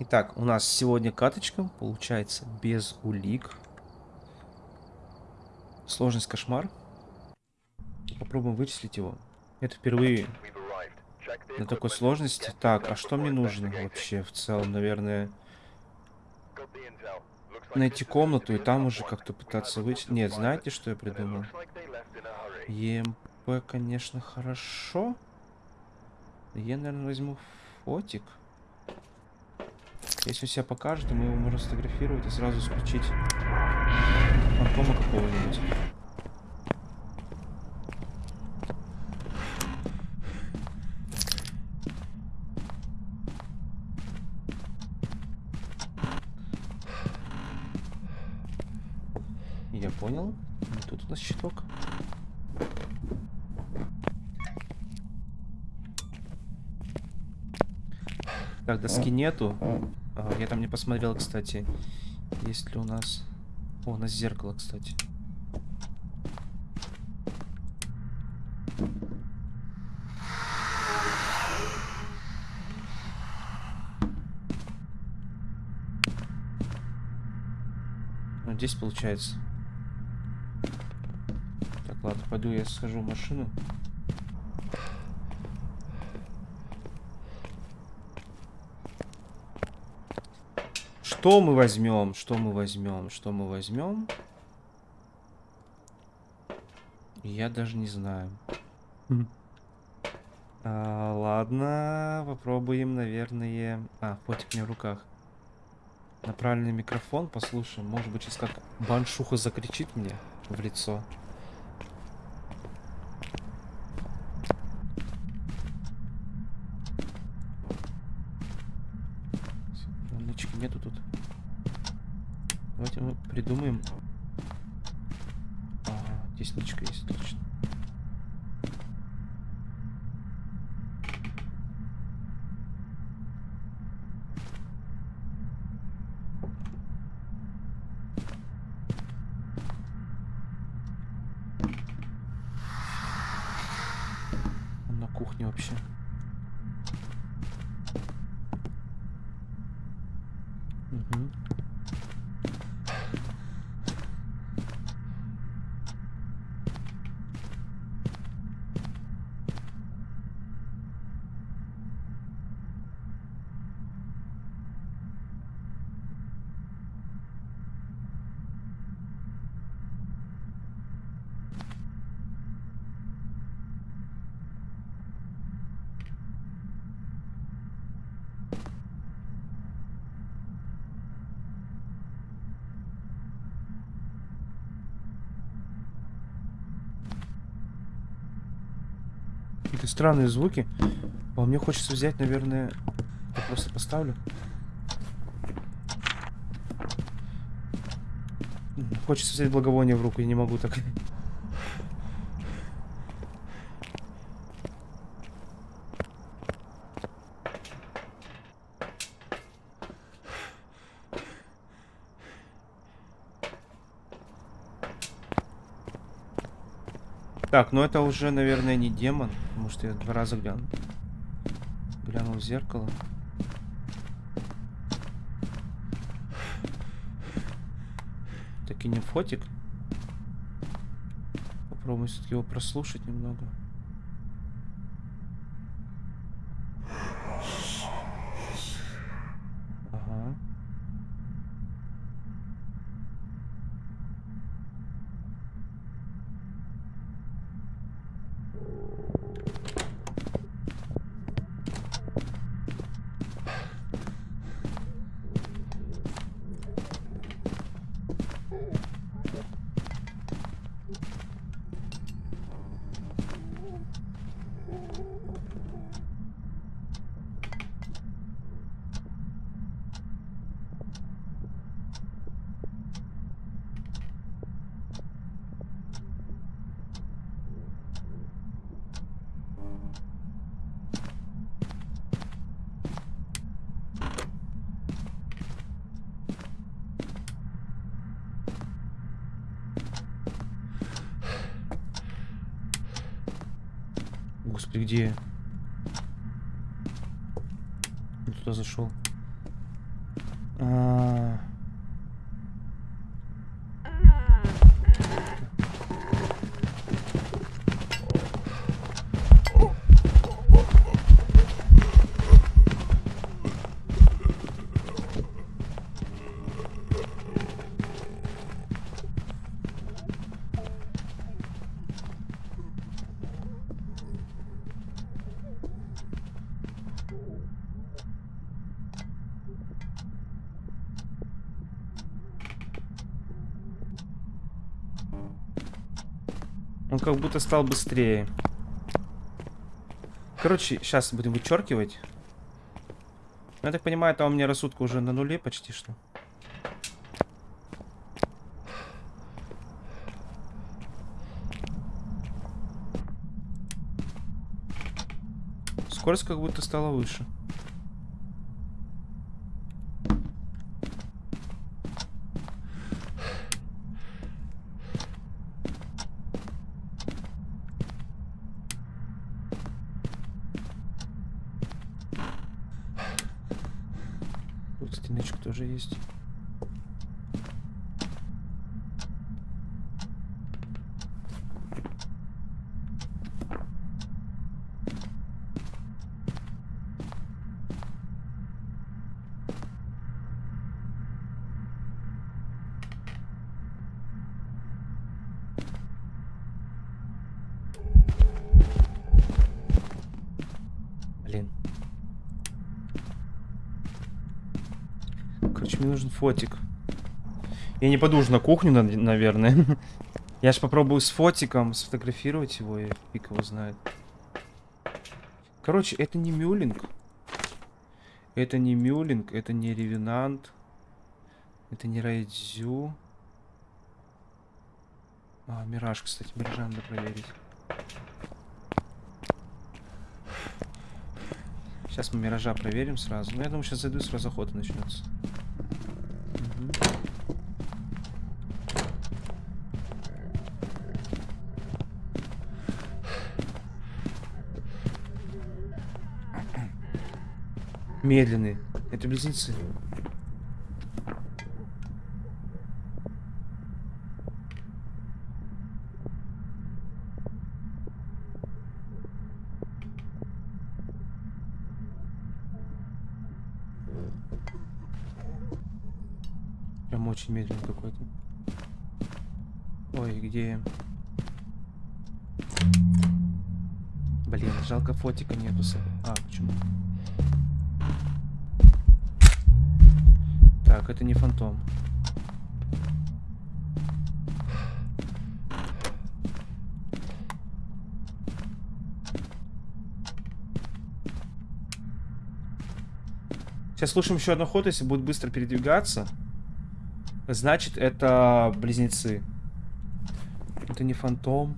Итак, у нас сегодня каточка, получается, без улик. Сложность кошмар. Попробуем вычислить его. Это впервые на такой сложности. Так, а что мне нужно вообще в целом, наверное? Найти комнату и там уже как-то пытаться вычислить. Нет, знаете, что я придумал? ЕМП, конечно, хорошо. Я, наверное, возьму фотик. Если он себя покажет, мы его можем сфотографировать и сразу исключить фантома какого-нибудь. Я понял. Тут у нас щиток. Так, доски нету. А, я там не посмотрел, кстати, есть ли у нас... О, у нас зеркало, кстати. Ну, здесь получается. Так, ладно, пойду я схожу в машину. Что мы возьмем? Что мы возьмем? Что мы возьмем? Я даже не знаю. А, ладно, попробуем, наверное... А, фотик меня в руках. На правильный микрофон послушаем. Может быть, сейчас как баншуха закричит мне в лицо. Нычки нету тут. Давайте мы придумаем. Ага, здесь есть, точно. Он на кухне вообще. Мгм. Какие-то странные звуки. А мне хочется взять, наверное... Я просто поставлю. Хочется взять благовоние в руку, я не могу так. Так, ну это уже, наверное, не демон, потому что я два раза глянул. Глянул в зеркало. Так и не фотик. Попробуем все-таки его прослушать немного. Господи, где? Я туда зашел. А, Он как будто стал быстрее. Короче, сейчас будем вычеркивать. Я так понимаю, там у меня рассудка уже на нуле почти что. Скорость как будто стала выше. Тут стеночка тоже есть. Блин. Короче, мне нужен фотик. Я не пойду уже на кухню, наверное. Я ж попробую с фотиком сфотографировать его, и фиг его знает. Короче, это не мюлинг. Это не мюлинг, это не ревенант. Это не райдзю. А, мираж, кстати, миража надо проверить. Сейчас мы миража проверим сразу. Ну, я думаю, сейчас зайду, и сразу охота начнется. Медленный. Это близнецы. Прям очень медленный какой-то. Ой, где? Блин, жалко фотика нету. А, почему? Это не фантом. Сейчас слушаем еще одну охоту, если будет быстро передвигаться. Значит, это близнецы. Это не фантом.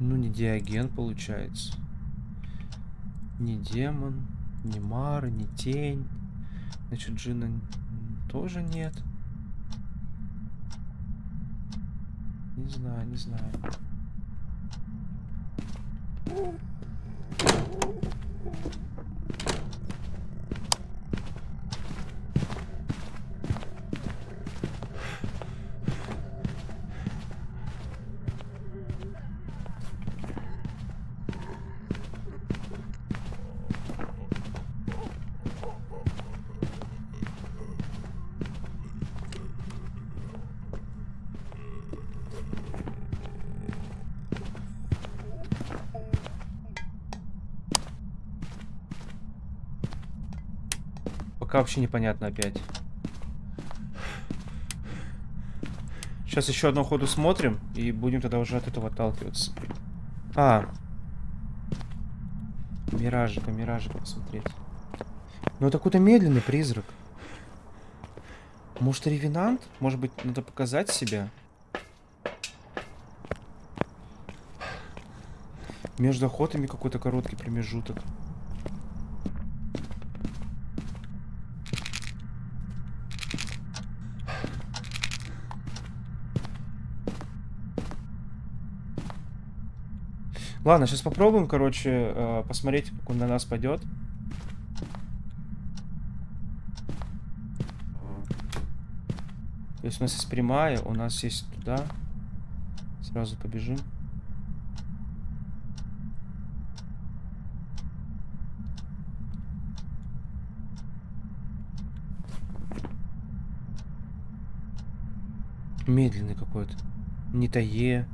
Ну, не диаген получается. Не демон, не Мара, не тень. Значит, Джина тоже нет. Не знаю, не знаю. Пока вообще непонятно опять. Сейчас еще одну ходу смотрим и будем тогда уже от этого отталкиваться. А. Миражика, миражика посмотреть. Ну это какой-то медленный призрак. Может ревенант? Может быть надо показать себя? Между охотами какой-то короткий промежуток. Ладно, сейчас попробуем, короче, э, посмотреть, как он на нас пойдет. То есть у нас есть прямая, у нас есть туда. Сразу побежим. Медленный какой-то. Не тае.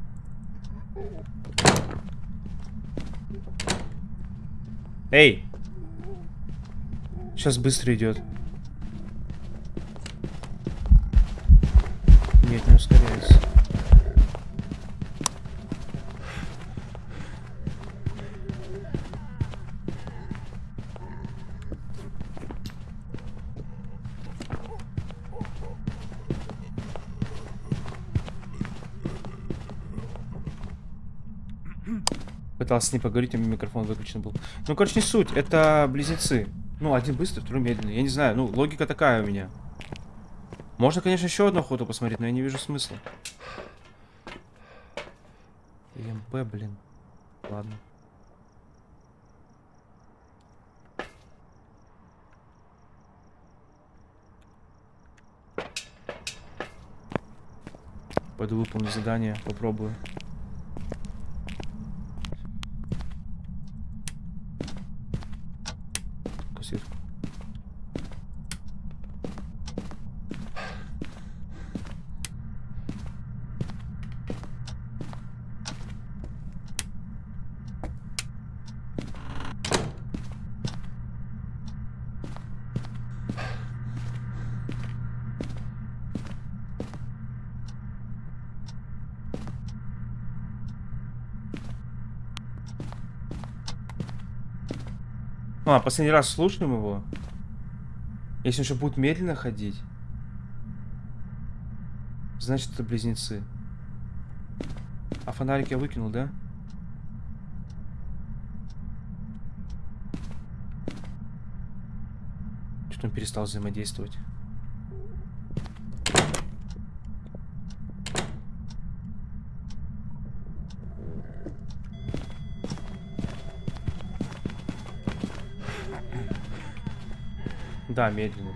Эй! Сейчас быстро идет. Нет, не ускоряется. Пытался с ней поговорить, а микрофон выключен был. Ну, короче, не суть. Это близнецы. Ну, один быстрый, второй медленный. Я не знаю, ну, логика такая у меня. Можно, конечно, еще одну охоту посмотреть, но я не вижу смысла. МП, блин. Ладно. Пойду выполню задание, попробую. А, последний раз слушаем его. Если он еще будет медленно ходить, значит это близнецы. А фонарик я выкинул, да? Что-то он перестал взаимодействовать. Да, медленно.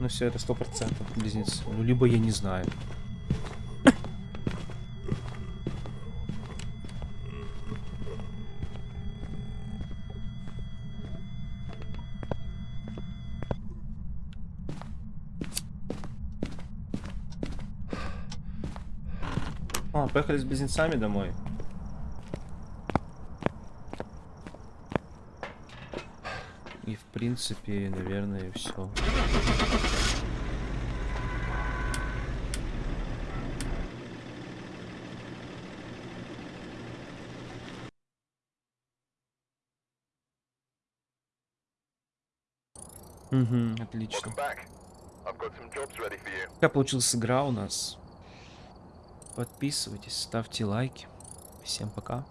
Ну все, это сто процентов близнецы. Ну, либо я не знаю. А, поехали с близнецами домой. И в принципе, наверное, все. Угу, отлично. Как получилась игра у нас? Подписывайтесь, ставьте лайки. Всем пока.